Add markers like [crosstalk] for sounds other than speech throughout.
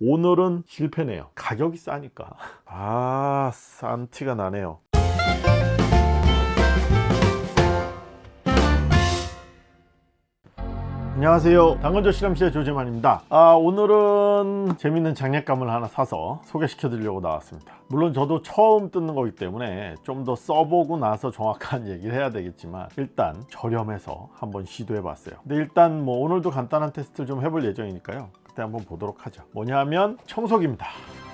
오늘은 실패네요. 가격이 싸니까. 아 싼 티가 나네요. 안녕하세요. 당근조 실험실의 조재만입니다. 아, 오늘은 재밌는 장난감을 하나 사서 소개시켜 드리려고 나왔습니다. 물론 저도 처음 뜯는 거기 때문에 좀 더 써보고 나서 정확한 [laughs] 얘기를 해야 되겠지만 일단 저렴해서 한번 시도해 봤어요. 근데 일단 뭐 오늘도 간단한 테스트를 좀 해볼 예정이니까요 그때 한번 보도록 하죠. 뭐냐면 청소기입니다.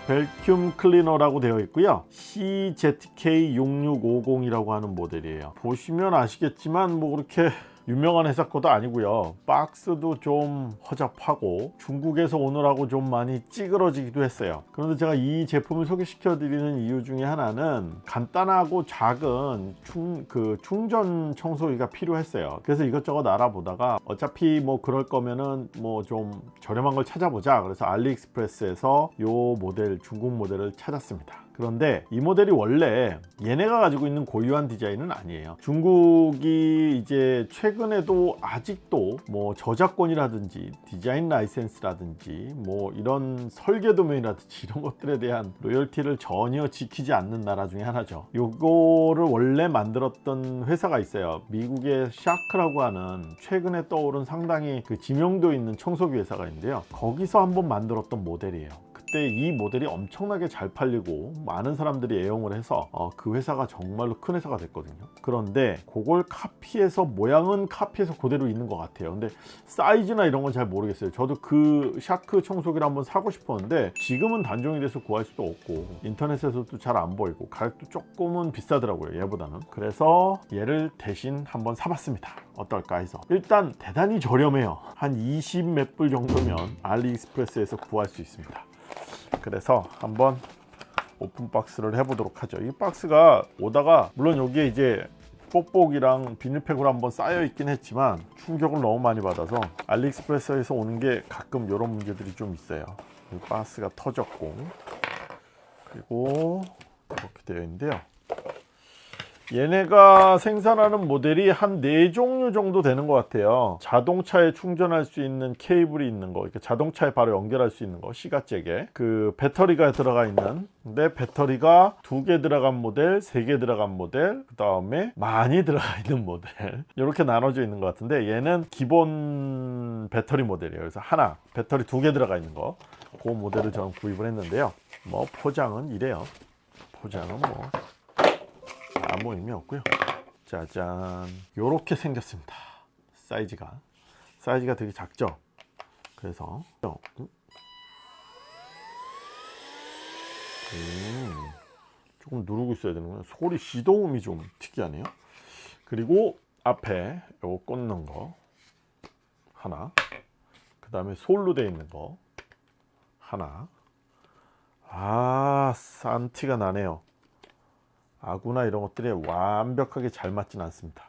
벨큐ම් 클리너라고 되어 있고요. CZK6650이라고 하는 모델이에요. 보시면 아시겠지만 뭐 그렇게 유명한 회사 것도 아니고요. 박스도 좀 허접하고 중국에서 오느라고 좀 많이 찌그러지기도 했어요. 그런데 제가 이 제품을 소개시켜 드리는 이유 중에 하나는 간단하고 작은 충, 그 충전 청소기가 필요했어요. 그래서 이것저것 알아보다가 어차피 뭐 그럴 거면은 뭐 좀 저렴한 걸 찾아보자. 그래서 알리익스프레스에서 요 모델 중국 모델을 찾았습니다 그런데 이 모델이 원래 얘네가 가지고 있는 고유한 디자인은 아니에요. 중국이 이제 최근에도 아직도 뭐 저작권이라든지 디자인 라이센스라든지 뭐 이런 설계 도면이라든지 [laughs] 이런 것들에 대한 로열티를 전혀 지키지 않는 나라 중에 하나죠. 요거를 원래 만들었던 회사가 있어요. 미국의 Shark라고 하는 최근에 떠오른 상당히 그 지명도 있는 청소기 회사가 있는데요. 거기서 한번 만들었던 모델이에요 그때 이 모델이 엄청나게 잘 팔리고 많은 사람들이 애용을 해서 어, 그 회사가 정말로 큰 회사가 됐거든요. 그런데 그걸 카피해서 모양은 카피해서 그대로 있는 것 같아요. 근데 사이즈나 이런 건 잘 모르겠어요. 저도 그 Shark 청소기를 한번 사고 싶었는데 지금은 단종이 돼서 구할 수도 없고 인터넷에서도 잘 안 보이고 가격도 조금은 비싸더라고요 얘보다는. 그래서 얘를 대신 한번 사봤습니다. 어떨까 해서. 일단 대단히 저렴해요. 한 20 몇 불 정도면 AliExpress에서 구할 수 있습니다 그래서 한번 open box를 해보도록 하죠. 이 박스가 오다가 물론 여기에 이제 뽁뽁이랑 비닐팩으로 한번 쌓여 있긴 했지만 충격을 너무 많이 받아서 AliExpress에서 오는 게 가끔 이런 문제들이 좀 있어요. 이 박스가 터졌고 그리고 이렇게 되어 있는데요 얘네가 생산하는 모델이 한 네 종류 정도 되는 것 같아요. 자동차에 충전할 수 있는 케이블이 있는 거 이렇게 자동차에 바로 연결할 수 있는 거 시가잭에. 그 배터리가 들어가 있는. 근데 배터리가 두 개 들어간 모델 세 개 들어간 모델 그 다음에 많이 [laughs] 들어가 있는 모델. 이렇게 나눠져 있는 것 같은데 얘는 기본 배터리 모델이에요. 그래서 하나 배터리 두 개 들어가 있는 거 그 모델을 저는 구입을 했는데요. 뭐 포장은 이래요. 포장은 뭐 아무 의미 없고요. 짜잔. 요렇게 생겼습니다. 사이즈가. 사이즈가 되게 작죠? 그래서. 음, 조금 누르고 있어야 되는구나 소리 시동음이 좀 특이하네요. 그리고 앞에 요거 꽂는 거 하나. 그 다음에 솔로 되어 있는 거 하나. 아 산티가 나네요 아구나 이런 것들이 완벽하게 잘 맞진 않습니다.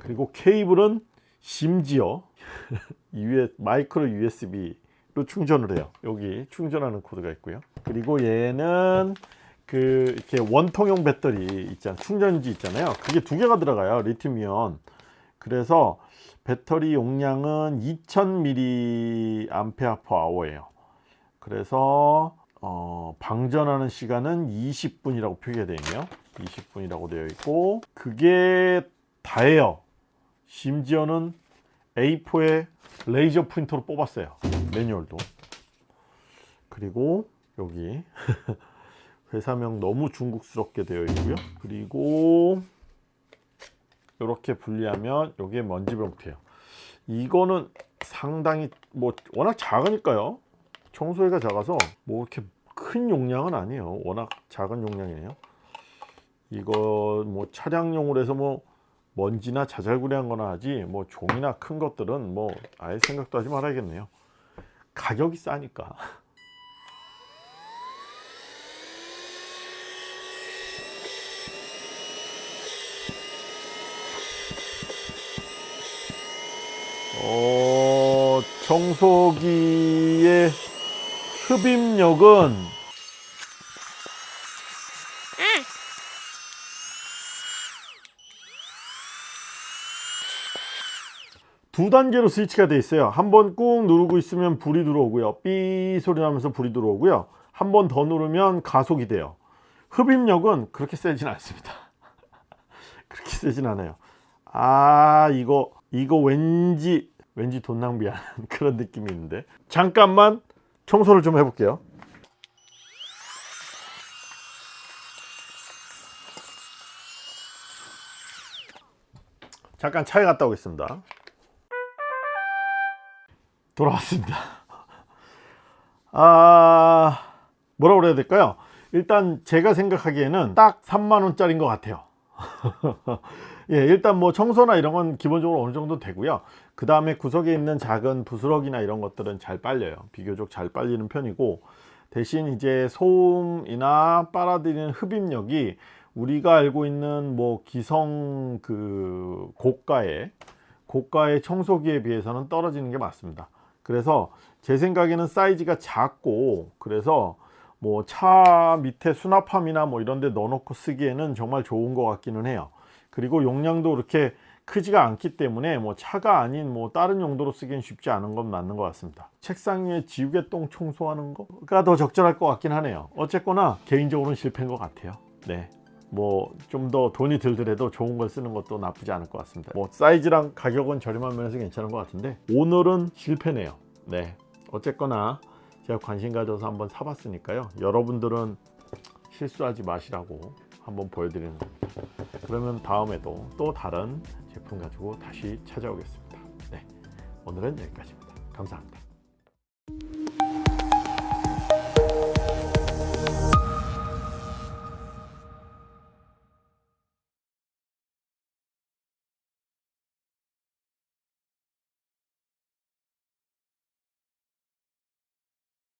그리고 케이블은 심지어 [laughs] 마이크로 USB로 충전을 해요. 여기 충전하는 코드가 있고요. 그리고 얘는 그 이렇게 원통용 배터리 있잖아요 충전지 있잖아요. 그게 두 개가 들어가요 리튬이온. 그래서 배터리 용량은 2000mAh예요. 그래서 어, 방전하는 시간은 20분이라고 표기가 되어 있네요 20분이라고 되어 있고 그게 다예요. 심지어는 A4에 레이저 프린터로 뽑았어요. 매뉴얼도. 그리고 여기 [laughs] 회사명 너무 중국스럽게 되어 있고요. 그리고 이렇게 분리하면 여기에 먼지 봉투예요. 이거는 상당히 뭐 워낙 작으니까요. 청소기가 작아서 뭐 이렇게 큰 용량은 아니에요. 워낙 작은 용량이에요 이거 뭐 차량용으로 해서 뭐 먼지나 자잘구레한 거나 하지 뭐 종이나 큰 것들은 뭐 아예 생각도 하지 말아야겠네요. 가격이 싸니까. 어, 청소기의 흡입력은 두 단계로 스위치가 돼 있어요. 한 번 꾹 누르고 있으면 불이 들어오고요. 삐 소리 나면서 불이 들어오고요. 한 번 더 누르면 가속이 돼요. 흡입력은 그렇게 세진 않습니다. [laughs] 그렇게 세진 않아요. 아 이거 이거 왠지 왠지 돈 낭비하는 [laughs] 그런 느낌이 있는데. 잠깐만 청소를 좀 해볼게요. 잠깐 차에 갔다 오겠습니다 돌아왔습니다. 아 뭐라고 그래야 될까요? 일단 제가 생각하기에는 딱 3만원짜리인 것 같아요. [laughs] 예, 일단 뭐 청소나 이런 건 기본적으로 어느 정도 되고요. 그 다음에 구석에 있는 작은 부스러기나 이런 것들은 잘 빨려요. 비교적 잘 빨리는 편이고 대신 이제 소음이나 빨아들이는 흡입력이 우리가 알고 있는 뭐 기성 그 고가의 고가의 청소기에 비해서는 떨어지는 게 맞습니다 그래서 제 생각에는 사이즈가 작고 그래서 뭐 차 밑에 수납함이나 뭐 이런 데 넣어놓고 쓰기에는 정말 좋은 것 같기는 해요. 그리고 용량도 그렇게 크지가 않기 때문에 뭐 차가 아닌 뭐 다른 용도로 쓰기엔 쉽지 않은 건 맞는 것 같습니다. 책상 위에 지우개 똥 청소하는 거가 더 적절할 것 같긴 하네요. 어쨌거나 개인적으로는 실패인 것 같아요. 네. 뭐 좀 더 돈이 들더라도 좋은 걸 쓰는 것도 나쁘지 않을 것 같습니다. 뭐 사이즈랑 가격은 저렴한 면에서 괜찮은 것 같은데 오늘은 실패네요. 네 어쨌거나 제가 관심 가져서 한번 사봤으니까요. 여러분들은 실수하지 마시라고 한번 보여드리는 겁니다. 그러면 다음에도 또 다른 제품 가지고 다시 찾아오겠습니다. 네 오늘은 여기까지입니다. 감사합니다